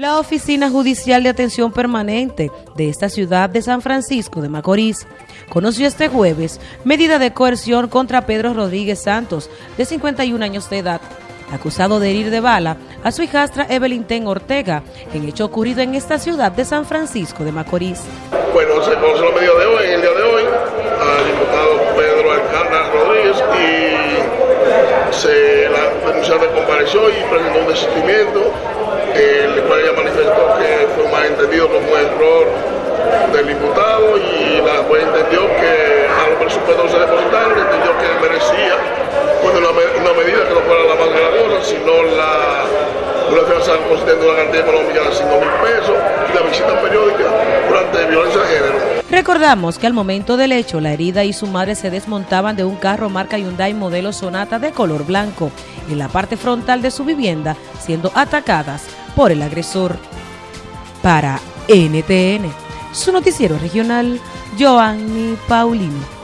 La Oficina Judicial de Atención Permanente de esta ciudad de San Francisco de Macorís conoció este jueves medida de coerción contra Pedro Rodríguez Santos, de 51 años de edad, acusado de herir de bala a su hijastra Evelyn Ten Ortega, en hecho ocurrido en esta ciudad de San Francisco de Macorís. Bueno, se conoció la medida de hoy, el día de hoy, al diputado Pedro Alcántara Rodríguez y se la denunciante compareció y presentó un desistimiento el cual ella manifestó que fue un malentendido como un error del diputado y la juez entendió que a los presupuestos se depositaron, entendió que merecía bueno, una, una, medida que no fuera la más gravosa, sino la, una fianza consistente en una cantidad económica de 5 mil pesos Recordamos que al momento del hecho, la herida y su madre se desmontaban de un carro marca Hyundai modelo Sonata de color blanco en la parte frontal de su vivienda, siendo atacadas por el agresor. Para NTN, su noticiero regional, Joanny Paulino.